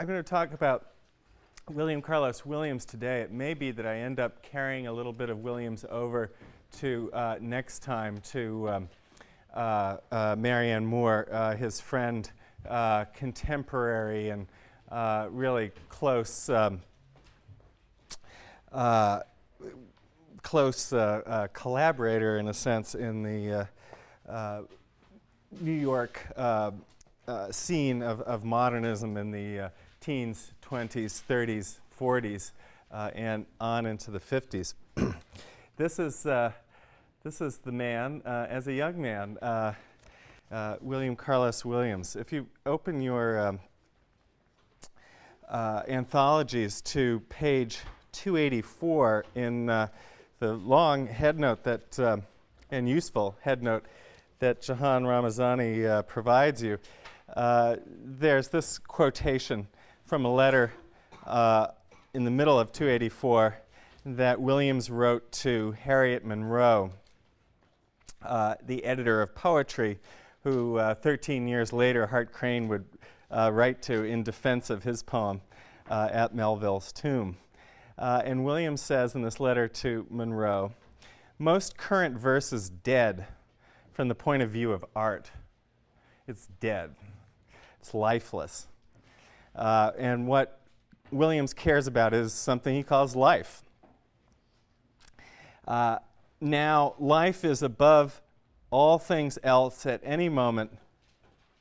I'm going to talk about William Carlos Williams today. It may be that I end up carrying a little bit of Williams over to uh, next time to um, uh, uh, Marianne Moore, uh, his friend, uh, contemporary, and uh, really close, um, close collaborator in a sense in the New York scene of, of, modernism in the teens, 20s, 30s, 40s, and on into the 50s. this is this is the man, uh, as a young man, uh, uh, William Carlos Williams. If you open your um, uh, anthologies to page 284 in uh, the long headnote that, um, and useful headnote that Jahan Ramazani uh, provides you, there's this quotation from a letter in the middle of 284 that Williams wrote to Harriet Monroe uh, the editor of poetry, who uh, 13 years later Hart Crane would uh, write to in defense of his poem uh, at Melville's tomb. Uh, and Williams says in this letter to Monroe, most current verse is dead from the point of view of art. It's dead. It's lifeless. And what Williams cares about is something he calls life. Uh, now life is above all things else at any moment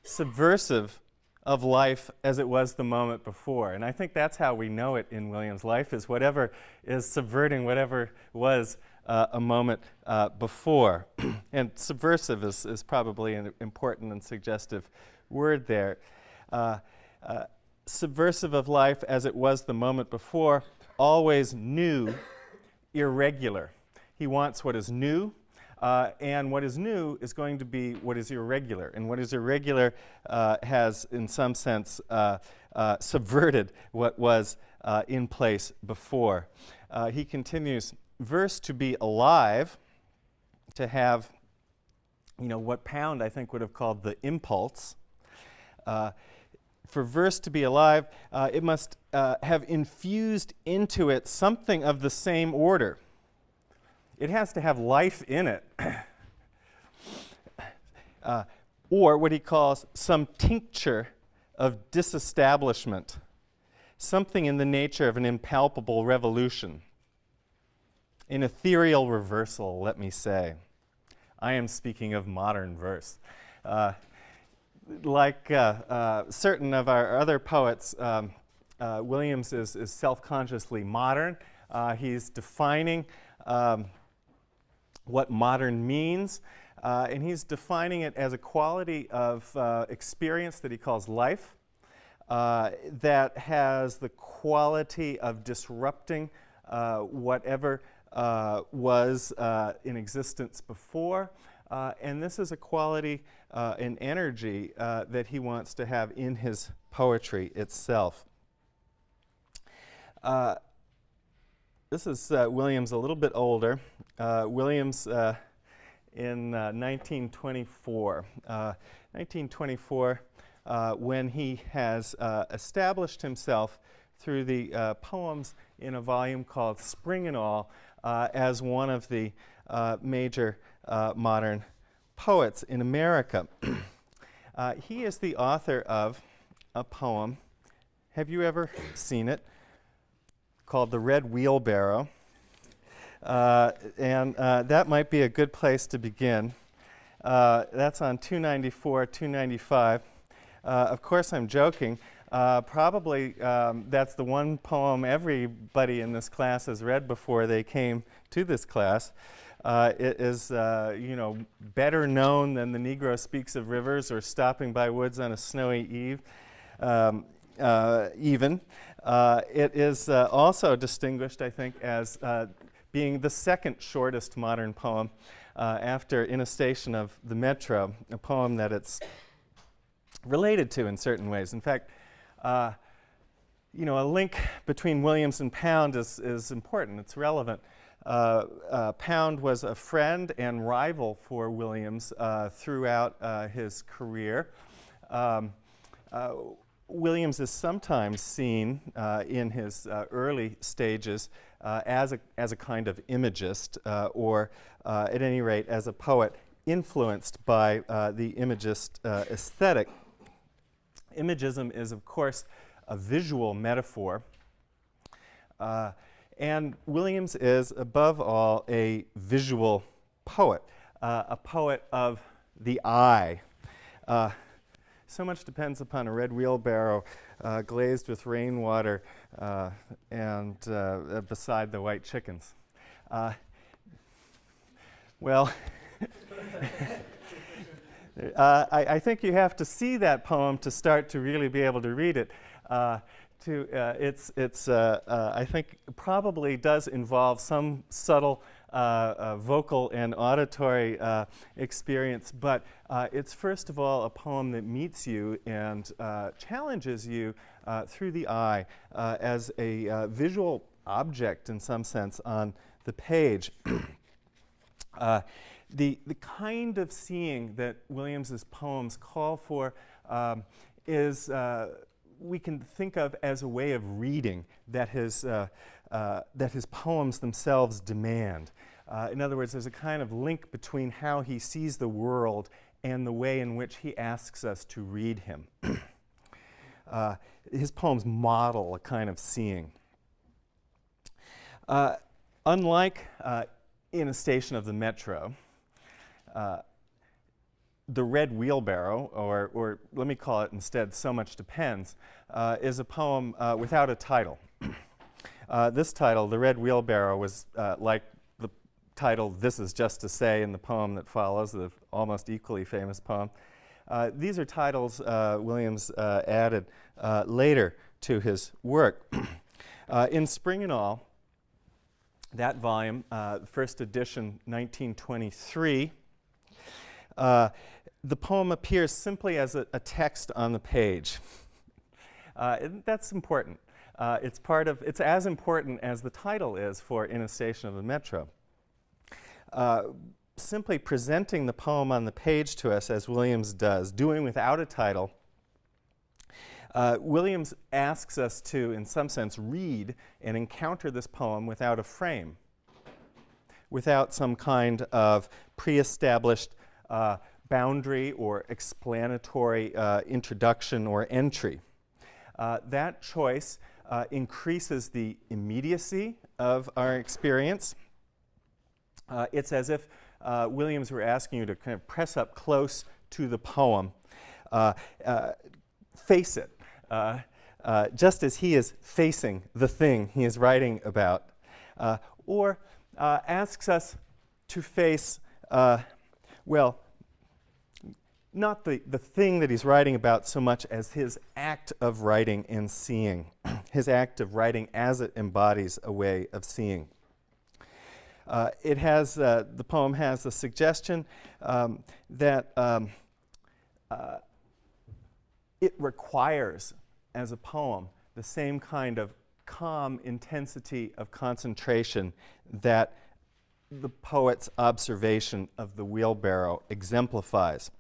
subversive of life as it was the moment before. And I think that's how we know it in Williams' life is whatever is subverting whatever was uh, a moment uh, before. and subversive is, is probably an important and suggestive word there. Uh, uh, subversive of life as it was the moment before, always new, irregular. He wants what is new, uh, and what is new is going to be what is irregular. And what is irregular uh, has, in some sense, uh, uh subverted what was uh, in place before. Uh, he continues, verse to be alive, to have, you know, what Pound, I think, would have called the impulse. For verse to be alive, uh, it must uh, have infused into it something of the same order it has to have life in it. uh, or what he calls some tincture of disestablishment, something in the nature of an impalpable revolution, an ethereal reversal, let me say. I am speaking of modern verse. Uh, Like uh, uh, certain of our other poets, um, uh, Williams is, is self-consciously modern. He's defining um, what modern means. Uh, and he's defining it as a quality of uh, experience that he calls life uh, that has the quality of disrupting whatever was in existence before. And this is a quality and energy that he wants to have in his poetry itself. This is uh, Williams a little bit older. Uh, Williams uh, in 1924. Uh, 1924 uh, uh, when he has established himself through the poems in a volume called Spring and All as one of the major modern poets in America. he is the author of a poem. Have you ever seen it? called The Red Wheelbarrow. Uh, and uh, that might be a good place to begin. Uh, that's on 294, 295. Uh, of course, I'm joking. Uh, probably um, that's the one poem everybody in this class has read before they came to this class. Uh, it is, you know, better known than The Negro Speaks of Rivers or Stopping by Woods on a Snowy Eve, um, even. Uh, it is uh, also distinguished, I think, as uh, being the second shortest modern poem uh, after In a Station of the Metro, a poem that it's related to in certain ways. In fact, uh, you know, a link between Williams and Pound is, is important, it's relevant. Uh, Pound was a friend and rival for Williams throughout his career. Um, Williams is sometimes seen uh, in his uh, early stages uh, as, a, as a kind of imagist, uh, or uh, at any rate, as a poet influenced by uh, the imagist aesthetic. Imagism is, of course, a visual metaphor. And Williams is, above all, a visual poet, a poet of the eye. So much depends upon a red wheelbarrow uh, glazed with rainwater uh, and uh, beside the white chickens. Uh, well, uh, I, I, think you have to see that poem to start to really be able to read it. Uh, to, it's, it's I think, probably does involve some subtle uh, uh, vocal and auditory uh, experience, but it's first of all a poem that meets you and challenges you through the eye as a visual object in some sense on the page. Uh, the, the kind of seeing that Williams's poems call for um, is uh, we can think of as a way of reading that his, uh, uh, that his poems themselves demand. Uh, in other words, there's a kind of link between how he sees the world and the way in which he asks us to read him. uh, his poems model a kind of seeing. Uh, unlike uh, in a station of the metro, the red wheelbarrow, or, or let me call it instead, So Much Depends, uh, is a poem uh, without a title. uh, this title, The Red Wheelbarrow, was uh, like the title This Is Just to Say in the poem that follows, the almost equally famous poem. Uh, these are titles uh, Williams added later to his work. in Spring and All, that volume, first edition 1923, uh, the poem appears simply as a, a text on the page. Uh, that's important. Uh, it's part of, it's as important as the title is for In a Station of the Metro. Uh, simply presenting the poem on the page to us as Williams does, doing without a title, uh, Williams asks us to, in some sense, read and encounter this poem without a frame, without some kind of pre-established uh, boundary or explanatory uh, introduction or entry. Uh, that choice uh, increases the immediacy of our experience. Uh, it's as if uh, Williams were asking you to kind of press up close to the poem, uh, face it, just as he is facing the thing he is writing about, or asks us to face well, not the, the thing that he's writing about so much as his act of writing and seeing, his act of writing as it embodies a way of seeing. Uh, it has, uh, the poem has a suggestion um, that um, uh, it requires, as a poem, the same kind of calm intensity of concentration that the poet's observation of the wheelbarrow exemplifies.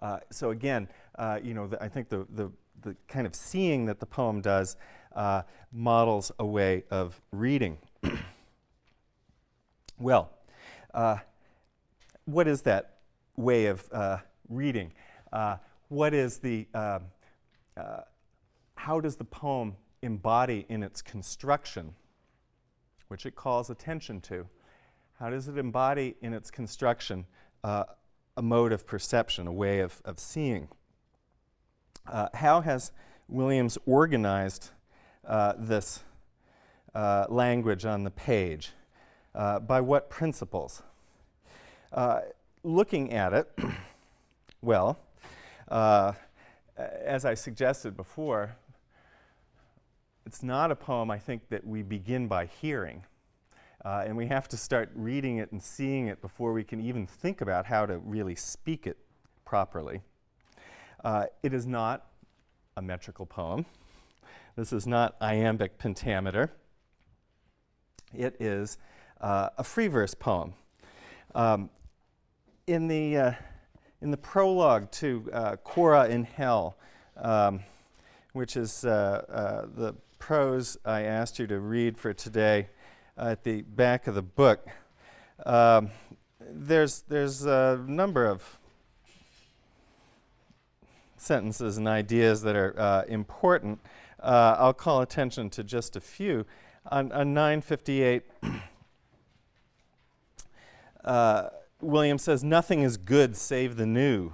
Uh, so again, uh, you know, the, I think the, the, the, kind of seeing that the poem does uh, models a way of reading. well, uh, what is that way of uh, reading? Uh, what is the, um, how does the poem embody in its construction which it calls attention to. How does it embody in its construction a mode of perception, a way of, of seeing? Uh, how has Williams organized uh, this uh, language on the page? Uh, by what principles? Uh, looking at it, well, as I suggested before, it's not a poem, I think, that we begin by hearing. Uh, and we have to start reading it and seeing it before we can even think about how to really speak it properly. Uh, it is not a metrical poem. This is not iambic pentameter. It is uh, a free verse poem. Um, in, the, uh, in the prologue to uh, Kora in Hell, um, which is uh, uh, the prose I asked you to read for today at the back of the book. Um, there's, there's a number of sentences and ideas that are uh, important. Uh, I'll call attention to just a few. On, on 958, uh, William says, Nothing is good save the new.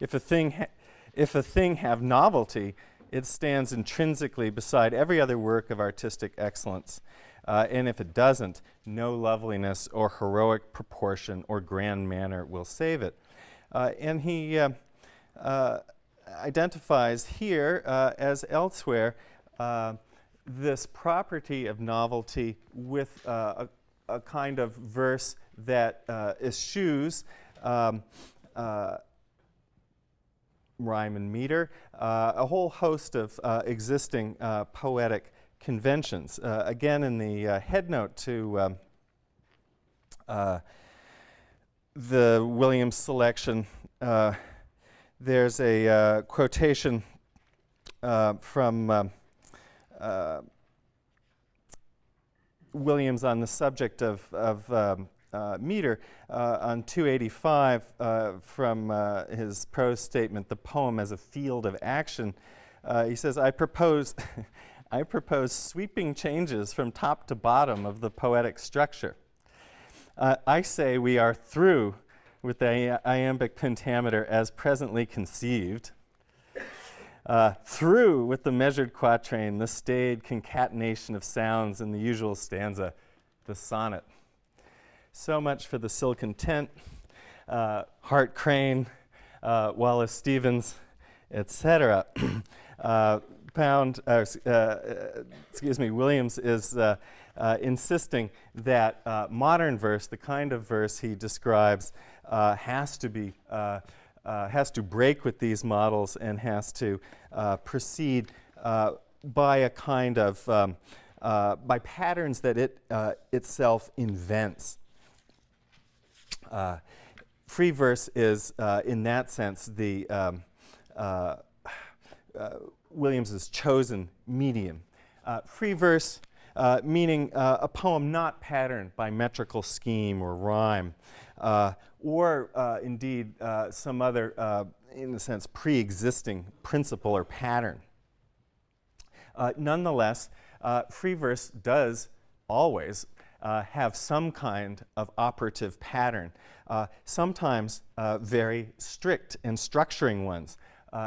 If a thing, if a thing have novelty, it stands intrinsically beside every other work of artistic excellence. Uh, and if it doesn't, no loveliness or heroic proportion or grand manner will save it. Uh, and he uh, uh identifies here, uh, as elsewhere, uh, this property of novelty with a, a, kind of verse that eschews um, rhyme and meter, a whole host of existing poetic conventions. Uh, again, in the uh, headnote to um, uh, the Williams selection, uh, there's a uh, quotation uh, from um, Williams on the subject of, of um, Uh, meter uh, on 285 uh, from his prose statement, The Poem as a Field of Action. he says, I propose I propose sweeping changes from top to bottom of the poetic structure. Uh, I say we are through with the iambic pentameter as presently conceived, uh, through with the measured quatrain, the staid concatenation of sounds in the usual stanza, the sonnet. So much for the silken tent, uh, Hart Crane, uh, Wallace Stevens, etc. Uh, Pound, uh, uh, excuse me, Williams is uh, uh insisting that uh, modern verse, the kind of verse he describes, uh, has to be has to break with these models and has to proceed by a kind of um, by patterns that it itself invents. Free verse is, in that sense, the um, Williams's chosen medium. Uh, free verse uh, meaning uh, a poem not patterned by metrical scheme or rhyme, uh, or uh, indeed uh, some other, in a sense, pre-existing principle or pattern. nonetheless, free verse does always have some kind of operative pattern, sometimes very strict and structuring ones.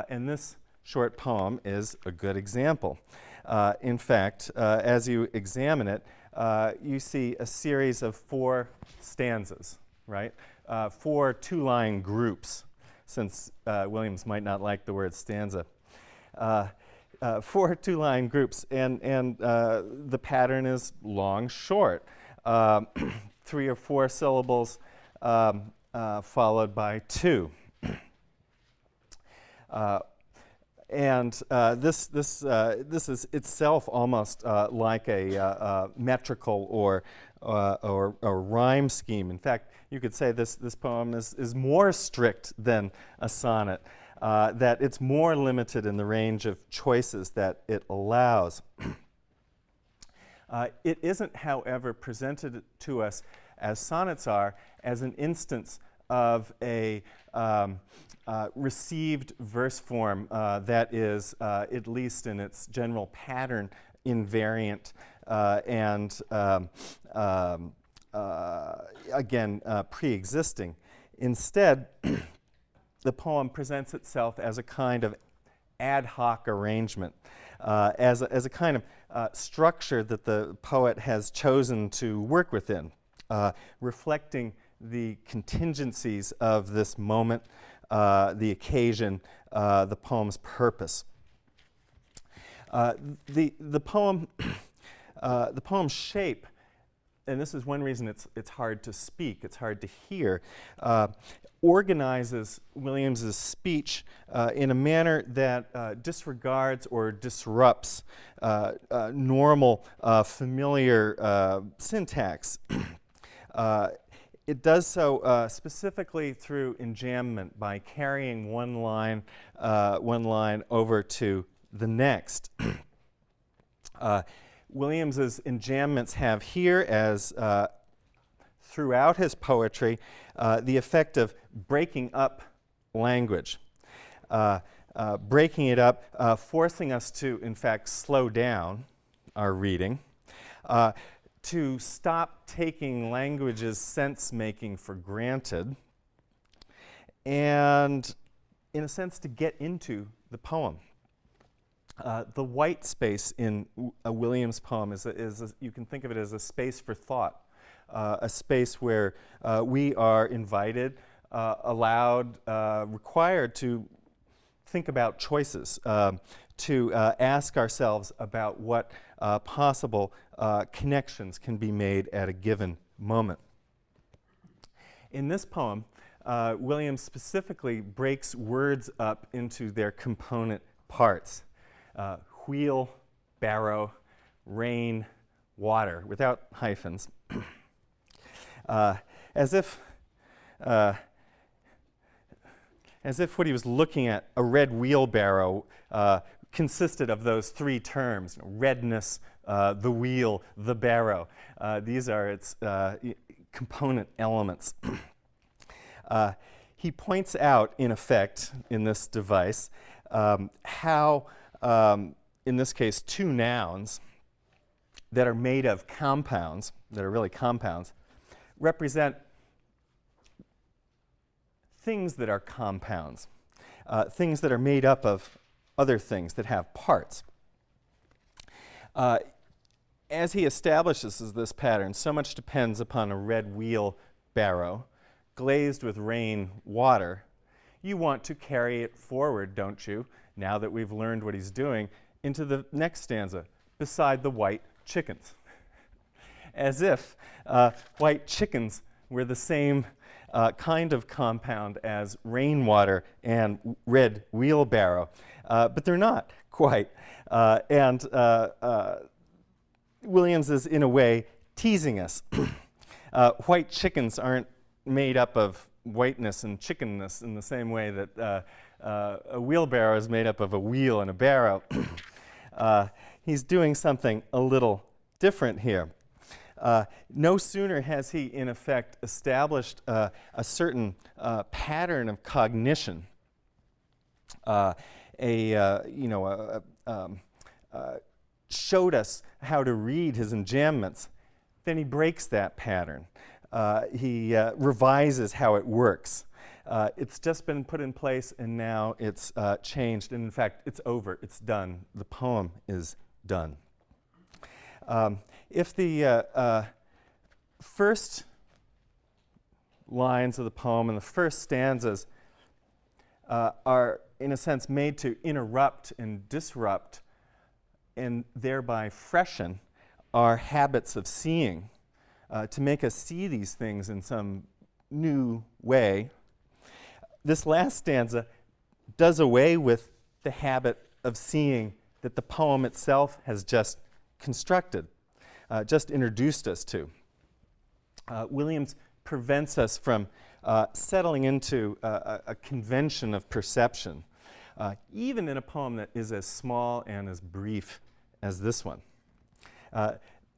and this short poem is a good example. Uh, in fact, uh, as you examine it, uh, you see a series of four stanzas, right? Uh, four two-line groups, since uh, Williams might not like the word stanza. Uh, four two-line groups, and, and the pattern is long, short. Um, three or four syllables um, followed by two. Uh, and uh, this, this, uh, this is itself almost uh, like a uh, uh, metrical or, uh, or, or, rhyme scheme. In fact, you could say this, this poem is, is more strict than a sonnet, that it's more limited in the range of choices that it allows. it isn't, however, presented to us as sonnets are as an instance of a um, uh, received verse form uh, that is, uh, at least in its general pattern, invariant uh, and um, um, uh, again uh, pre-existing. Instead, the poem presents itself as a kind of ad hoc arrangement, as, a, as a kind of structure that the poet has chosen to work within, reflecting the contingencies of this moment, uh, the occasion, uh, the poem's purpose. Uh, the, the, poem, uh, the poem's shape, and this is one reason it's, it's hard to speak, it's hard to hear, uh, organizes Williams's speech uh, in a manner that disregards or disrupts normal, familiar syntax. it does so uh, specifically through enjambment by carrying one line, uh, one line over to the next. uh, Williams's enjambments have here, as uh, throughout his poetry, uh, the effect of breaking up language, uh, breaking it up, forcing us to, in fact, slow down our reading to stop taking language's sense making for granted and, in a sense, to get into the poem. Uh, the white space in a Williams poem is, a, is a, you can think of it as a space for thought, uh, a space where uh, we are invited, uh, allowed, uh, required to think about choices, um, to uh, ask ourselves about what possible connections can be made at a given moment. In this poem, Williams specifically breaks words up into their component parts uh, wheel, barrow, rain, water, without hyphens, uh, as if uh, as if what he was looking at, a red wheelbarrow, uh, consisted of those three terms redness, uh, the wheel, the barrow. Uh, these are its component elements. He points out, in effect, in this device, um, how, um, in this case, two nouns that are made of compounds, that are really compounds, represent things that are compounds, uh, things that are made up of other things that have parts. Uh, as he establishes this pattern, so much depends upon a red wheel barrow glazed with rain water. You want to carry it forward, don't you, now that we've learned what he's doing, into the next stanza, beside the white chickens. As if uh, white chickens were the same uh, kind of compound as rainwater and red wheelbarrow. Uh, but they're not quite. Uh, and uh, uh, Williams is, in a way, teasing us. white chickens aren't made up of whiteness and chickenness in the same way that uh, uh, a wheelbarrow is made up of a wheel and a barrow. uh, he's doing something a little different here. no sooner has he, in effect, established a certain pattern of cognition a, uh, you know, a, a, um, uh, showed us how to read his enjambments, then he breaks that pattern. Uh, he uh, revises how it works. Uh, it's just been put in place and now it's uh, changed. And in fact, it's over, it's done. The poem is done. Um, if the first lines of the poem and the first stanzas are in a sense, made to interrupt and disrupt and thereby freshen our habits of seeing, uh, to make us see these things in some new way. This last stanza does away with the habit of seeing that the poem itself has just constructed, uh, just introduced us to. Uh, Williams prevents us from uh, settling into a, a, convention of perception, uh, even in a poem that is as small and as brief as this one. Uh,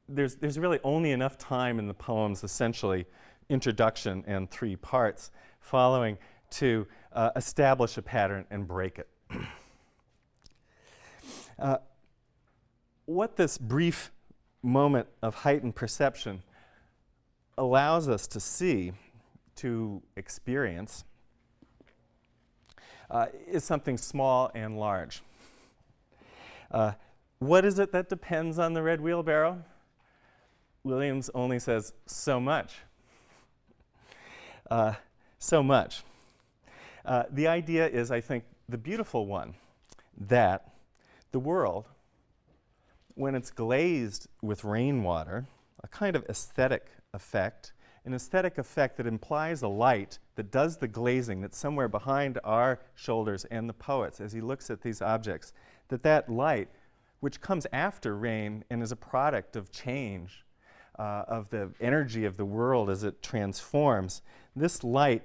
there's, there's really only enough time in the poem's essentially introduction and three parts following to uh, establish a pattern and break it. Uh, what this brief moment of heightened perception allows us to see to experience uh, is something small and large. Uh, what is it that depends on the red wheelbarrow? Williams only says so much. Uh, so much. Uh, the idea is, I think, the beautiful one that the world, when it's glazed with rainwater, a kind of aesthetic effect, an aesthetic effect that implies a light that does the glazing that's somewhere behind our shoulders and the poet's as he looks at these objects, that that light, which comes after rain and is a product of change, uh, of the energy of the world as it transforms, this light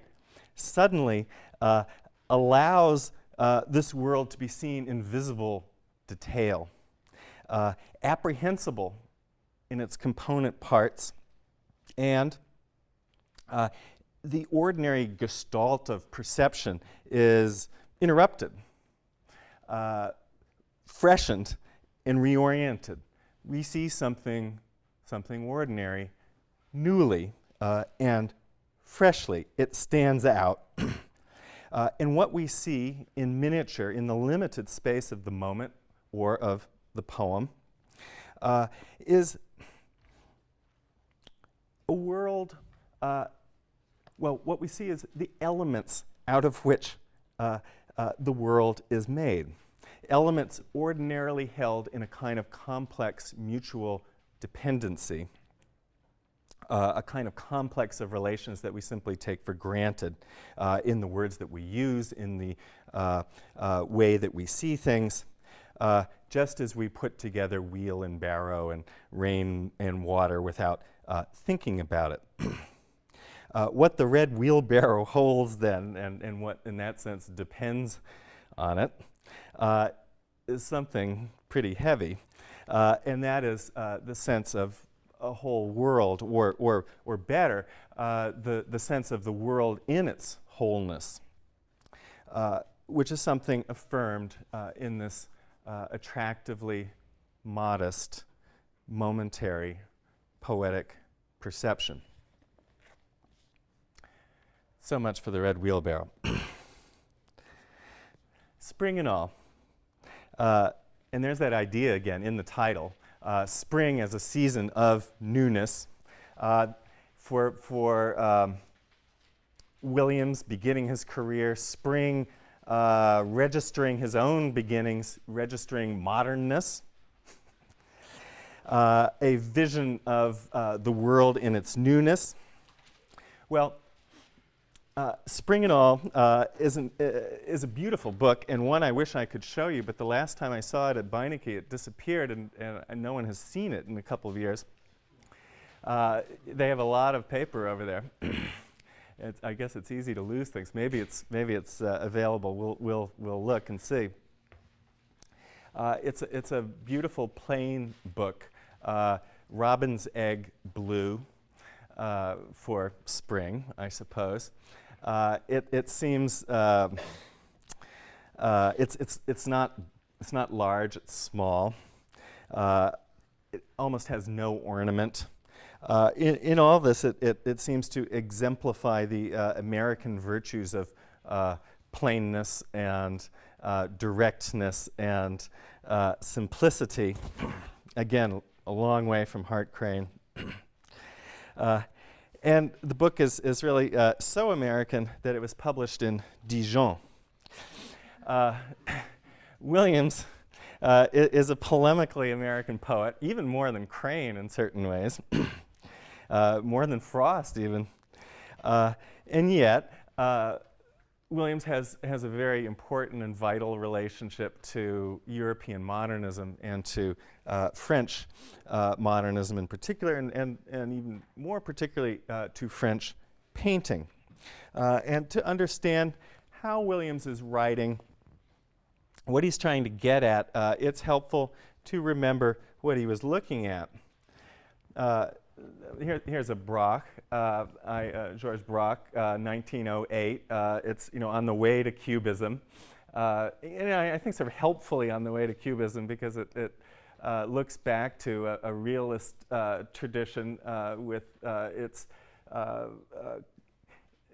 suddenly uh, allows uh, this world to be seen in visible detail, uh, apprehensible in its component parts, and uh, the ordinary gestalt of perception is interrupted, uh, freshened, and reoriented. We see something, something ordinary, newly uh, and freshly. It stands out. uh, and what we see in miniature, in the limited space of the moment or of the poem, uh, is a world uh, well, what we see is the elements out of which uh, uh, the world is made. Elements ordinarily held in a kind of complex mutual dependency, uh, a kind of complex of relations that we simply take for granted uh, in the words that we use, in the uh, uh, way that we see things. just as we put together wheel and barrow and rain and water without thinking about it. Uh, what the red wheelbarrow holds then, and, and what in that sense depends on it, uh, is something pretty heavy. Uh, and that is uh, the sense of a whole world, or, or, or better, uh, the, the sense of the world in its wholeness, uh, which is something affirmed in this attractively modest, momentary, poetic perception. So much for the red wheelbarrow. spring and all. Uh, and there's that idea again in the title. Uh, spring as a season of newness. Uh, for for um, Williams beginning his career, spring uh, registering his own beginnings, registering modernness. Uh, a vision of uh, the world in its newness. Well, uh, Spring and All uh, is, an, uh, is, a beautiful book and one I wish I could show you, but the last time I saw it at Beinecke, it disappeared and, and no one has seen it in a couple of years. Uh, they have a lot of paper over there. I guess it's easy to lose things. Maybe it's, maybe it's uh, available. We'll, we'll, we'll look and see. It's, a, it's a beautiful plain book, robin's egg blue for spring, I suppose. Uh, it, it seems uh, uh, it's, it's, it's, not, it's not large, it's small. Uh, it almost has no ornament. Uh, in, in all this, it, it, it seems to exemplify the American virtues of plainness and directness and simplicity. Again, a long way from Hart Crane. Uh, and the book is, is really uh, so American that it was published in Dijon. Uh, Williams uh, is a polemically American poet, even more than Crane in certain ways, uh, more than Frost even. Uh, and yet, uh, Williams has, has a very important and vital relationship to European modernism and to uh, French uh, modernism in particular, and, and, and even more particularly uh, to French painting. Uh, and to understand how Williams is writing, what he's trying to get at, uh, it's helpful to remember what he was looking at. Here, here's a Braque, uh, I, uh, Georges Braque, 1908. Uh, uh, it's you know on the way to Cubism, uh, and I, I, think sort of helpfully on the way to Cubism because it, it looks back to a, a realist tradition with its,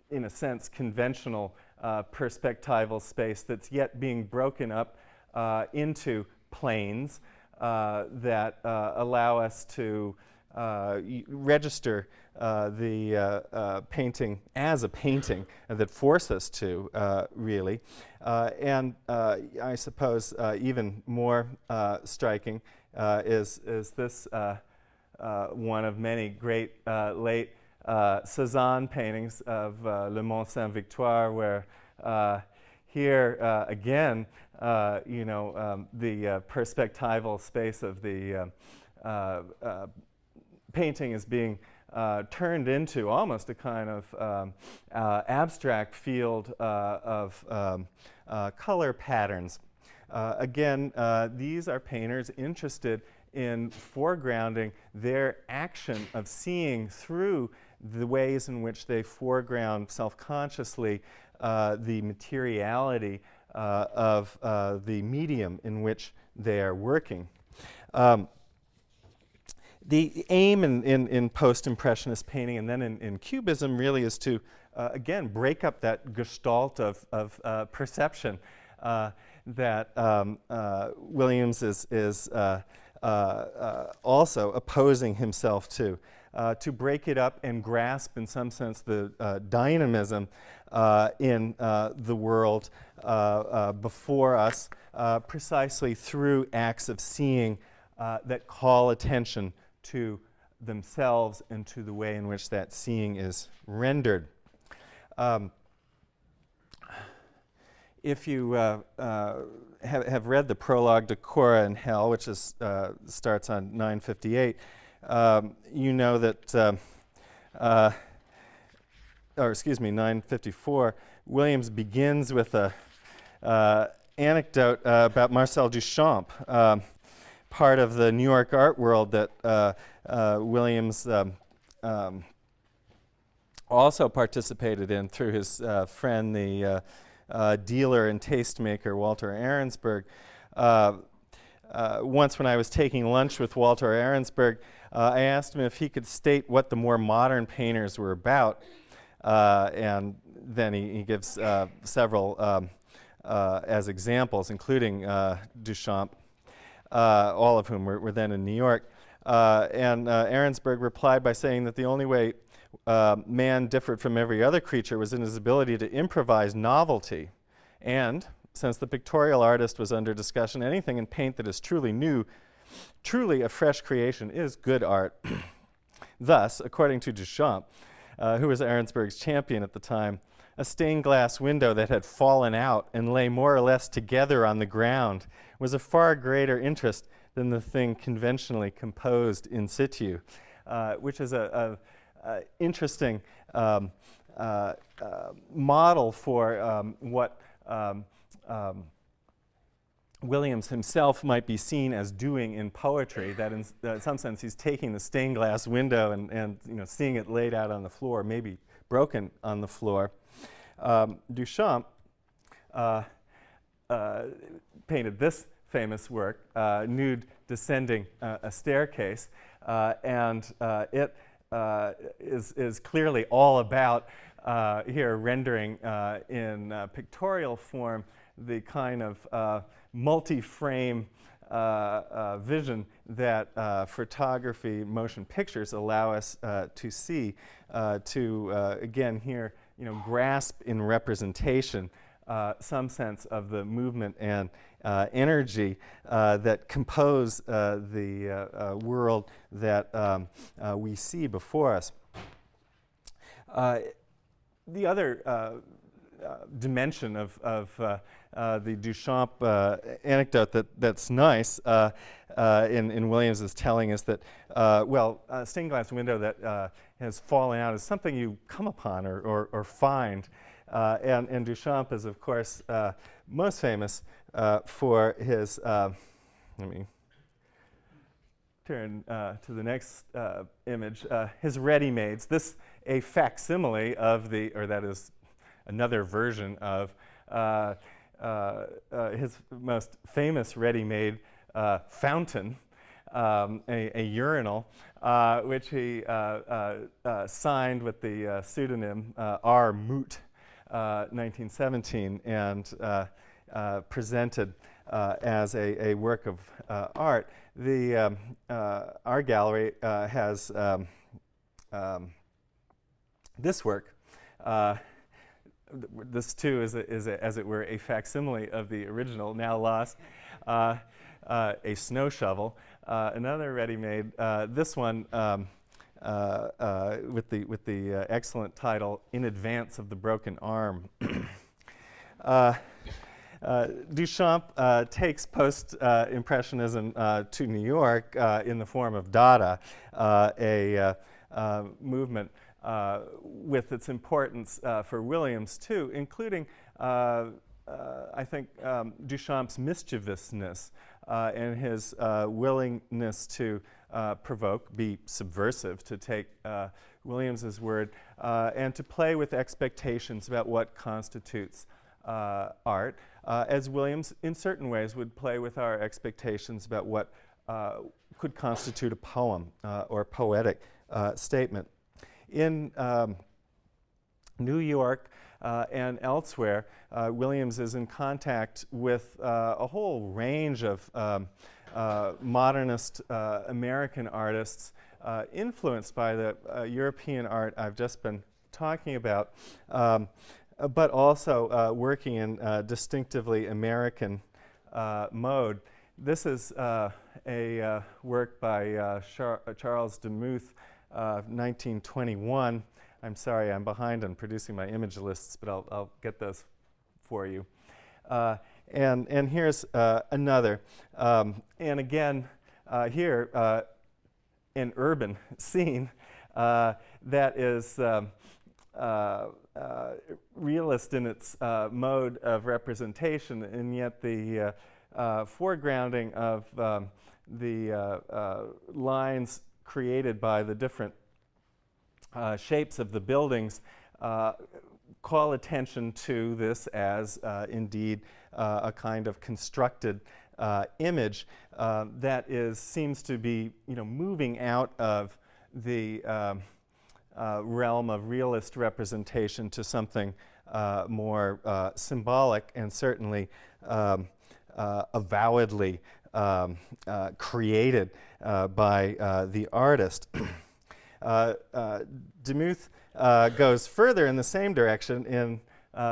in a sense, conventional perspectival space that's yet being broken up into planes that allow us to Uh, register uh, the uh, uh, painting as a painting that force us to, uh, really. Uh, and uh, I suppose uh, even more striking is, is this one of many great late Cezanne paintings of Le Mont Sainte-Victoire where here again, you know, um, the perspectival space of the painting is being uh, turned into almost a kind of um, uh, abstract field uh, of um, uh, color patterns. Uh, again, these are painters interested in foregrounding their action of seeing through the ways in which they foreground self-consciously the materiality of the medium in which they are working. Um, the aim in, in, in post-impressionist painting and then in, in, cubism really is to, uh, again, break up that gestalt of, of uh, perception uh, that um, uh, Williams is, is uh, uh, also opposing himself to. to break it up and grasp, in some sense, the dynamism in the world before us precisely through acts of seeing that call attention to themselves and to the way in which that seeing is rendered. Um, if you uh, uh, have, have, read the prologue to Kora in Hell, which is, uh, starts on 958, um, you know that, um, uh, or excuse me, 954, Williams begins with a uh, anecdote uh, about Marcel Duchamp. Um, part of the New York art world that uh, uh, Williams um, um, also participated in through his uh, friend, the uh, uh, dealer and tastemaker Walter Arensberg. Uh, once when I was taking lunch with Walter Arensberg, I asked him if he could state what the more modern painters were about. and then he, he gives several um, as examples, including Duchamp all of whom were, were, then in New York. Uh, and uh, Arensberg replied by saying that the only way uh, man differed from every other creature was in his ability to improvise novelty. And since the pictorial artist was under discussion, anything in paint that is truly new, truly a fresh creation, is good art. Thus, according to Duchamp, uh, who was Arensberg's champion at the time, a stained glass window that had fallen out and lay more or less together on the ground was a far greater interest than the thing conventionally composed in situ, uh, which is a, a, a interesting um, uh, uh, model for um, what um, um Williams himself might be seen as doing in poetry, that in, in, some sense he's taking the stained glass window and, and you know, seeing it laid out on the floor, maybe broken on the floor, um, Duchamp uh, uh, painted this famous work, uh, Nude Descending uh, a Staircase, uh, and uh, it is is, clearly all about here rendering in pictorial form the kind of multi-frame uh, uh, vision that uh, photography, motion pictures allow us to see, to again here you know, grasp in representation uh, some sense of the movement and uh, energy uh, that compose uh, the uh, uh, world that um, we see before us. the other dimension of, of the Duchamp anecdote that, that's nice in, in Williams is telling us that, well, a stained glass window that has fallen out is something you come upon or, or, or find. Uh, and, and, Duchamp is, of course, uh, most famous uh, for his, uh, let me turn uh, to the next uh, image, his ready-mades. This a facsimile of the, or that is another version of his most famous ready-made fountain, um, a, a, urinal, uh, which he uh, uh, uh signed with the uh, pseudonym R. Mutt, 1917, and presented as a, a, work of art. The, um, our gallery has um, um, this work. this too is, a, is a, as it were, a facsimile of the original, now lost. Uh, a snow shovel. Uh, another ready-made, uh, this one um, uh, uh, with the, with the uh, excellent title, In Advance of the Broken Arm. uh, Duchamp uh, takes post-impressionism uh, to New York uh, in the form of Dada, uh, a movement with its importance for Williams too, including I think um, Duchamp's mischievousness and his willingness to provoke, be subversive, to take Williams's word, and to play with expectations about what constitutes uh, art, uh, as Williams, in certain ways, would play with our expectations about what uh, could constitute a poem uh, or poetic uh, statement. In um, New York uh, and elsewhere, Williams is in contact with a whole range of um, modernist American artists influenced by the European art I've just been talking about. Um, uh, but also uh, working in uh, distinctively American mode. This is a work by Char Charles Demuth, 1921. I'm sorry, I'm behind on producing my image lists, but I'll, I'll get those for you. Uh, and, and here's uh, another. Um, and again, uh, here, an urban scene that is um, uh, realist in its uh, mode of representation, and yet the uh, uh foregrounding of um, the uh, uh, lines created by the different shapes of the buildings call attention to this as indeed a kind of constructed image that is seems to be you know moving out of the um, uh, realm of realist representation to something uh, more uh, symbolic and certainly um, uh, avowedly um, uh, created uh, by the artist. Demuth goes further in the same direction in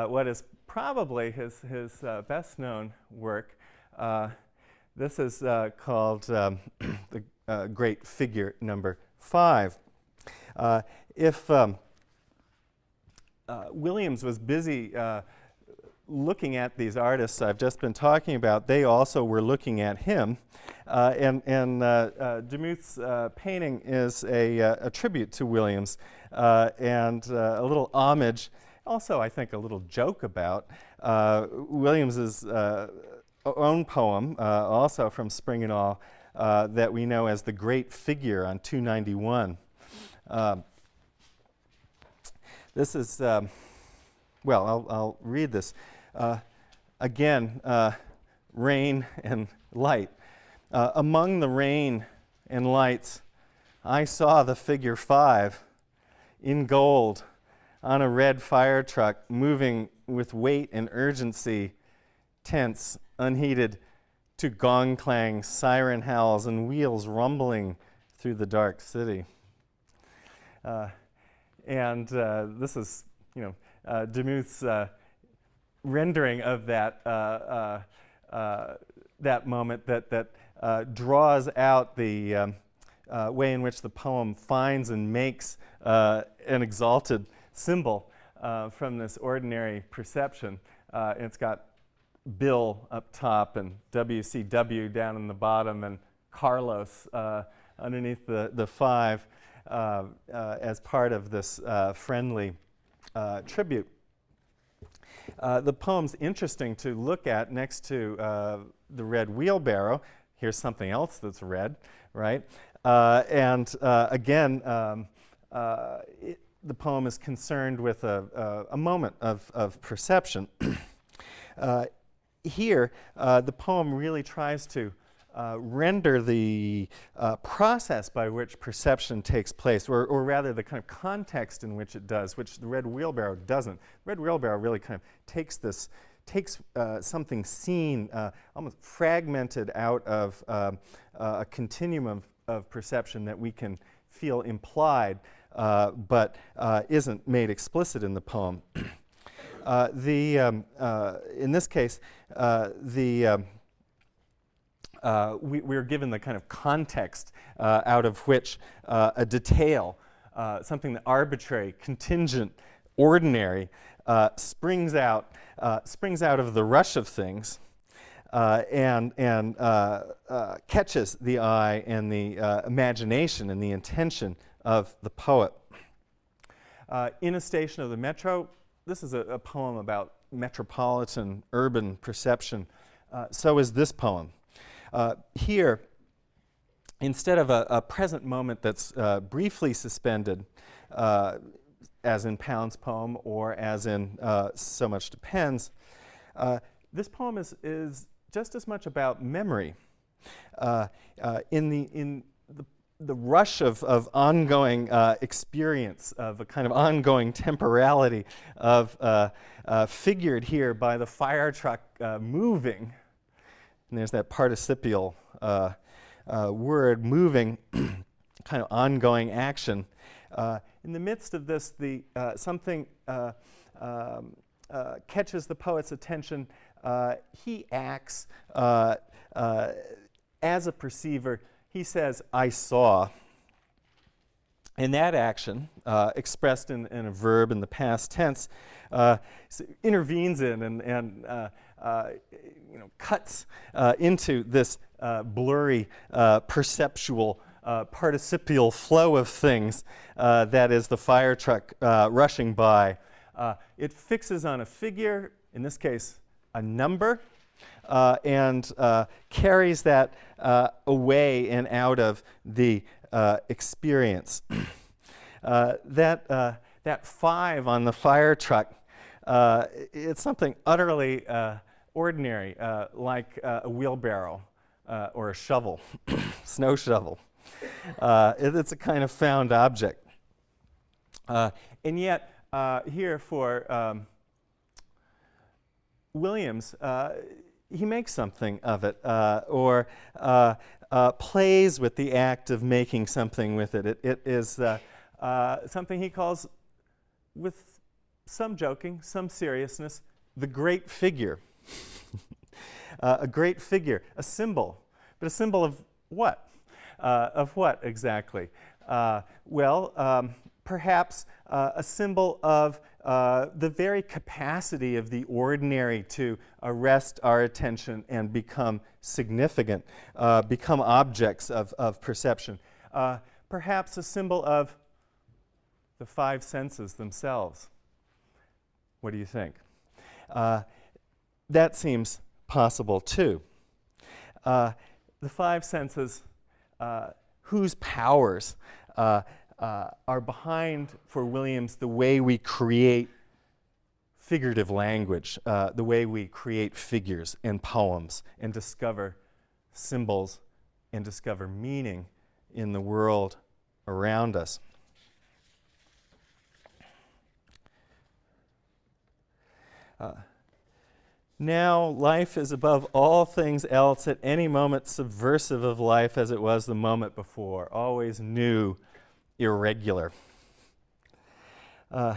what is probably his, his best known work. this is called um, the Great Figure Number Five. Uh, if um, uh, Williams was busy uh, looking at these artists I've just been talking about, they also were looking at him. Uh, and and uh, uh, Demuth's uh, painting is a, a, tribute to Williams and a little homage, also I think a little joke about Williams's own poem, also from Spring and All, that we know as The Great Figure on 291. Um, this is, um, well, I'll, I'll, read this. Uh, again, uh, rain and light. Uh, among the rain and lights, I saw the figure five in gold on a red fire truck moving with weight and urgency, tense, unheeded, to gong clang, siren howls, and wheels rumbling through the dark city. Uh, and uh, this is, you know, uh, Demuth's uh, rendering of that, uh, uh, that moment that, that draws out the um, way in which the poem finds and makes an exalted symbol from this ordinary perception. it's got Bill up top and WCW down in the bottom and Carlos uh, underneath the, the five. Uh, uh, as part of this uh, friendly tribute. The poem's interesting to look at next to the red wheelbarrow. Here's something else that's red, right? and again, um, it, the poem is concerned with a, a, moment of, of perception. uh, here, uh, the poem really tries to uh, render the uh, process by which perception takes place, or, or, rather the kind of context in which it does, which the red wheelbarrow doesn't. Red wheelbarrow really kind of takes this, takes uh, something seen, uh, almost fragmented out of uh, a continuum of, of, perception that we can feel implied, but isn't made explicit in the poem. the, um, in this case, the um, uh, we, are given the kind of context uh, out of which uh, a detail, uh, something arbitrary, contingent, ordinary, uh, springs out, springs out of the rush of things and, and catches the eye and the imagination and the intention of the poet. in a station of the metro, this is a, a poem about metropolitan urban perception. so is this poem. Here, instead of a, a present moment that's briefly suspended, as in Pound's poem or as in uh, So Much Depends, uh, this poem is, is just as much about memory. Uh, uh, in the, in the, the rush of, of ongoing uh, experience, of a kind of ongoing temporality of uh, uh, figured here by the fire truck uh, moving, and there's that participial word, moving, kind of ongoing action. in the midst of this, the, something um, catches the poet's attention uh, he acts uh, uh, as a perceiver. He says, I saw. And that action, uh, expressed in, in, a verb in the past tense, uh, intervenes in and, and you know, cuts into this blurry perceptual uh, participial flow of things uh, that is the fire truck uh, rushing by. it fixes on a figure, in this case, a number uh, and uh, carries that uh, away and out of the uh, experience. Uh, that, uh, that five on the fire truck, it's something utterly ordinary, like a wheelbarrow or a shovel, snow shovel. It, it's a kind of found object. and yet, here for um, Williams, uh, he makes something of it uh, or uh, uh, plays with the act of making something with it. It, it is uh, uh, something he calls, with some joking, some seriousness, the great figure. A great figure, a symbol. But a symbol of what? of what exactly? well, um, perhaps a symbol of uh, the very capacity of the ordinary to arrest our attention and become significant, uh, become objects of, of perception. Uh, perhaps a symbol of the five senses themselves. What do you think? Uh, that seems possible too. Uh, the five senses, whose powers uh, are behind, for Williams, the way we create figurative language, uh, the way we create figures and poems and discover symbols and discover meaning in the world around us. Uh, now, life is above all things else at any moment subversive of life as it was the moment before, always new irregular. Uh,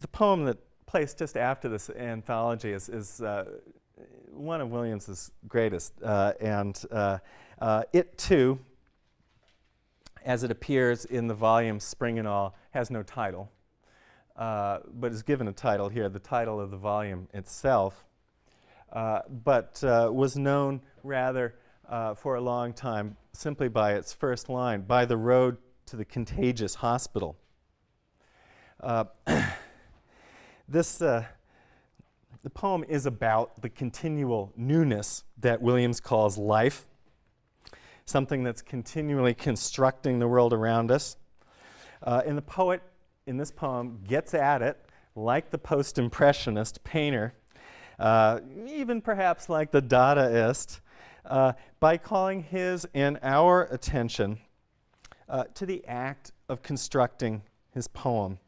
the poem that placed just after this anthology is, is uh, one of Williams's greatest, uh, and uh, uh, it too, as it appears in the volume Spring and All, has no title, uh, but is given a title here, the title of the volume itself, but was known rather for a long time simply by its first line, by the road to the contagious hospital. Uh, this, uh, the poem is about the continual newness that Williams calls life, something that's continually constructing the world around us. Uh, and the poet in this poem gets at it like the post-impressionist painter, uh, even perhaps like the Dadaist, uh, by calling his and our attention uh, to the act of constructing his poem.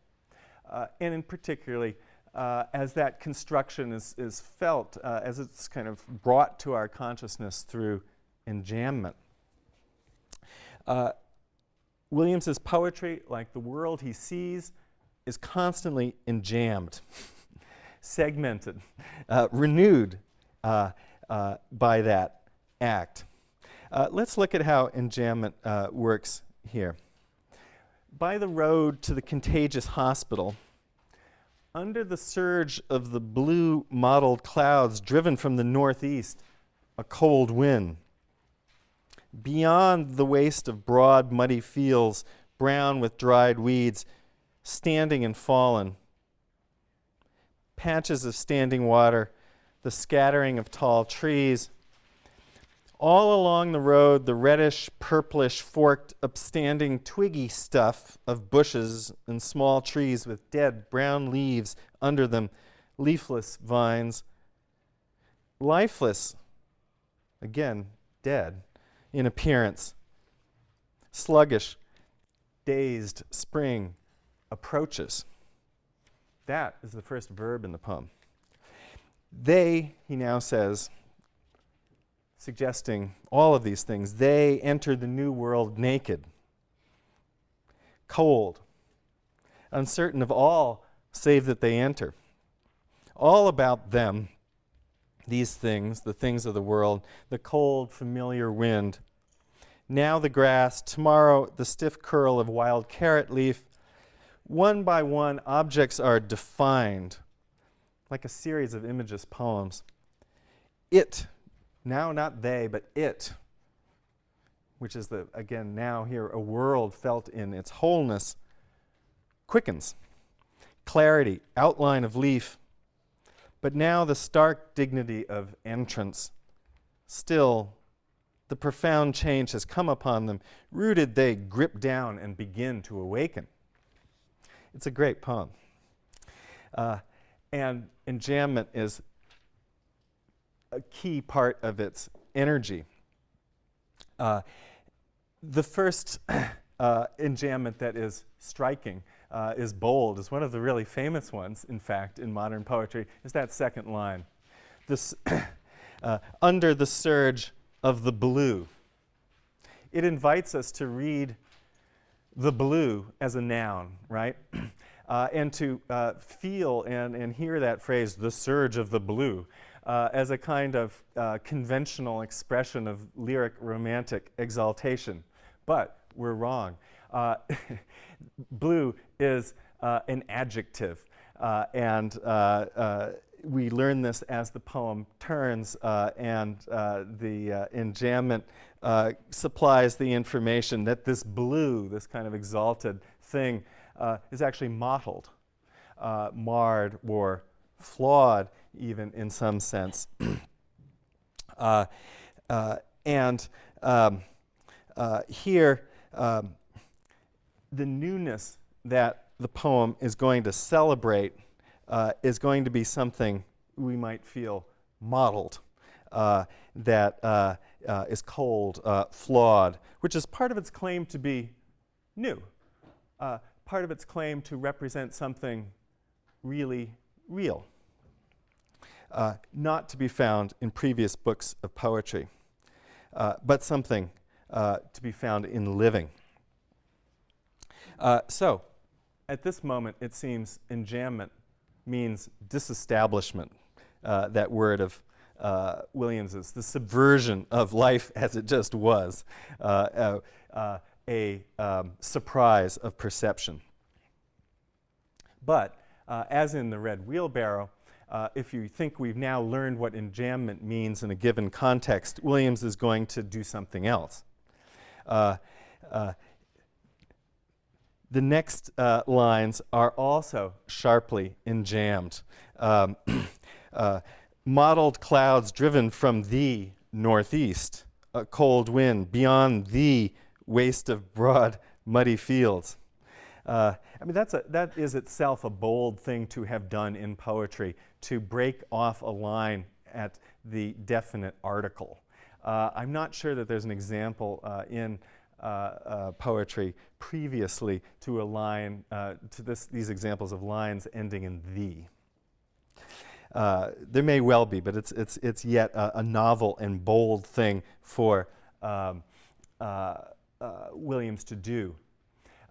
Uh, and in particularly, uh, as that construction is, is felt, uh, as it's kind of brought to our consciousness through enjambment. Uh, Williams's poetry, like the world he sees, is constantly enjambed, segmented, uh, renewed by that act. let's look at how enjambment works here. By the road to the contagious hospital, under the surge of the blue mottled clouds driven from the northeast, a cold wind. Beyond the waste of broad, muddy fields, brown with dried weeds, standing and fallen. Patches of standing water, the scattering of tall trees, all along the road, the reddish, purplish, forked, upstanding, twiggy stuff of bushes and small trees with dead brown leaves under them, leafless vines. Lifeless, again, dead in appearance. Sluggish, dazed spring approaches. That is the first verb in the poem. They, he now says, suggesting all of these things. They enter the new world naked, cold, uncertain of all save that they enter. All about them, these things, the things of the world, the cold, familiar wind. Now the grass, tomorrow the stiff curl of wild carrot leaf. One by one, objects are defined like a series of images poems. It now, not they, but it, which is the, again, now here, a world felt in its wholeness, quickens. Clarity, outline of leaf, but now the stark dignity of entrance. Still, the profound change has come upon them. Rooted, they grip down and begin to awaken. It's a great poem. Uh, and enjambment is a key part of its energy. Uh, the first uh, enjambment that is striking uh, is bold, is one of the really famous ones, in fact, in modern poetry, is that second line. This uh, under the surge of the blue. It invites us to read the blue as a noun, right? Uh, and to uh, feel and, and hear that phrase, the surge of the blue, uh, as a kind of uh, conventional expression of lyric romantic exaltation. But we're wrong. Uh, blue is uh, an adjective, uh, and uh, we learn this as the poem turns, and the enjambment supplies the information that this blue, this kind of exalted thing, is actually mottled, marred, or flawed even in some sense. uh, uh, and um, uh, here, um, the newness that the poem is going to celebrate uh, is going to be something we might feel mottled, uh, that uh, is cold, flawed, which is part of its claim to be new, part of its claim to represent something really real uh, not to be found in previous books of poetry, uh, but something uh, to be found in living. Uh, so, at this moment, it seems enjambment means disestablishment, uh, that word of uh, Williams's, the subversion of life as it just was, a um, surprise of perception. But, as in the red wheelbarrow, uh, if you think we've now learned what enjambment means in a given context, Williams is going to do something else. The next uh, lines are also sharply enjambed. Um, uh, mottled clouds driven from the northeast, a cold wind beyond the waste of broad, muddy fields. Uh, I mean, that's a, that is itself a bold thing to have done in poetry, to break off a line at the definite article. Uh, I'm not sure that there's an example uh, in poetry previously to a line, uh, to this, these examples of lines ending in the. Uh, there may well be, but it's, it's, it's yet a, a novel and bold thing for um, Williams to do.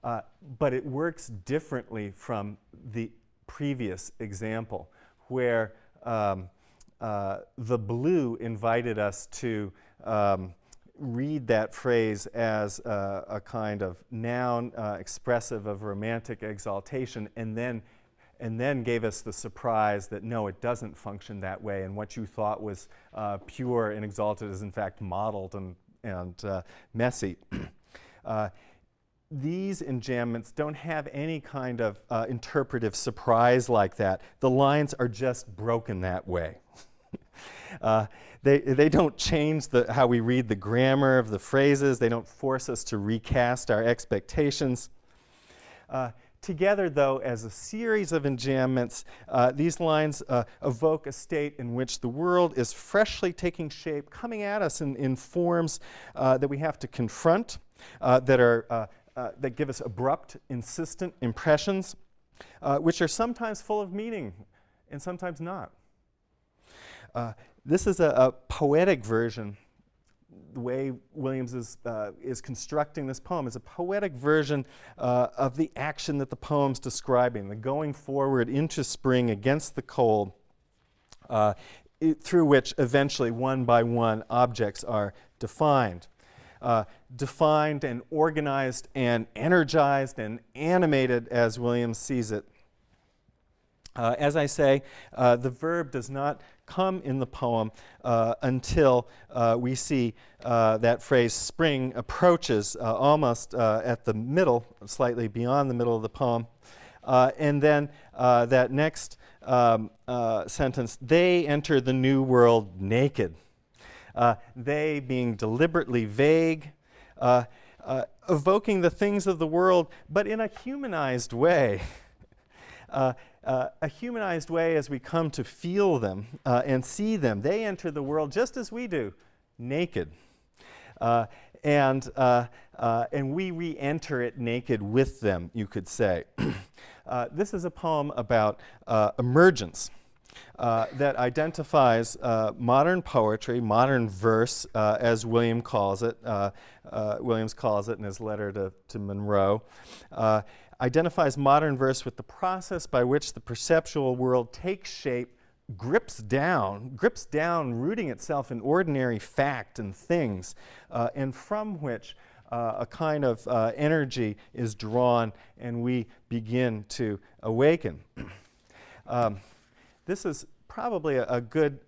Uh, but it works differently from the previous example, where um, uh, the blue invited us to um, read that phrase as a kind of noun uh, expressive of romantic exaltation, and then and then gave us the surprise that no, it doesn't function that way, and what you thought was uh, pure and exalted is in fact mottled and, and uh, messy. Uh, these enjambments don't have any kind of uh, interpretive surprise like that. The lines are just broken that way. Uh, they, they don't change the, how we read the grammar of the phrases. They don't force us to recast our expectations. Uh, together, though, as a series of enjambments, uh, these lines uh, evoke a state in which the world is freshly taking shape, coming at us in, in forms uh, that we have to confront, uh, that, are, that give us abrupt, insistent impressions, which are sometimes full of meaning and sometimes not. Uh, this is a, a, poetic version. The way Williams is, uh, is constructing this poem is a poetic version uh, of the action that the poem's describing, the going forward into spring against the cold, uh, through which eventually one by one objects are defined. Uh, defined and organized and energized and animated as Williams sees it. Uh, as I say, uh, the verb does not come in the poem uh, until uh, we see uh, that phrase spring approaches uh, almost uh, at the middle, slightly beyond the middle of the poem. And then that next um, sentence, they enter the new world naked. they being deliberately vague, evoking the things of the world, but in a humanized way. Uh, uh, a humanized way as we come to feel them uh, and see them. They enter the world just as we do, naked. Uh, and, uh, uh, and we re enter it naked with them, you could say. Uh, this is a poem about emergence. that identifies modern poetry, modern verse, as William calls it. Williams calls it in his letter to, to Monroe identifies modern verse with the process by which the perceptual world takes shape, grips down, grips down, rooting itself in ordinary fact and things, uh, and from which uh, a kind of uh, energy is drawn and we begin to awaken. um, this is probably a, a good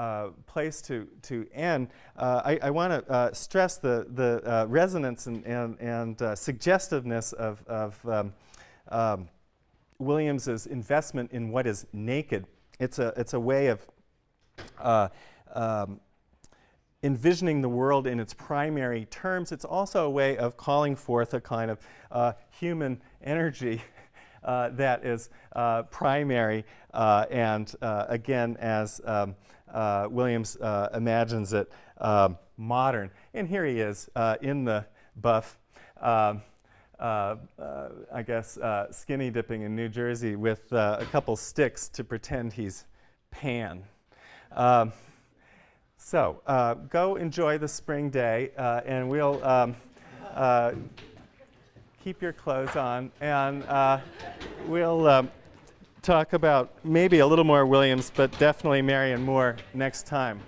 uh, uh, place to, to end, uh, I, I want to uh, stress the, the uh, resonance and, and, and uh, suggestiveness of, of um, um, Williams's investment in what is naked. It's a, it's a way of um, envisioning the world in its primary terms. It's also a way of calling forth a kind of human energy uh, that is uh, primary uh, and again as um, uh, Williams uh, imagines it um, modern. And here he is uh, in the buff, um, uh, uh, I guess, skinny dipping in New Jersey with a couple sticks to pretend he's Pan. Um, so go enjoy the spring day, and we'll um, keep your clothes on, and we'll um, talk about maybe a little more Williams, but definitely Marianne Moore next time.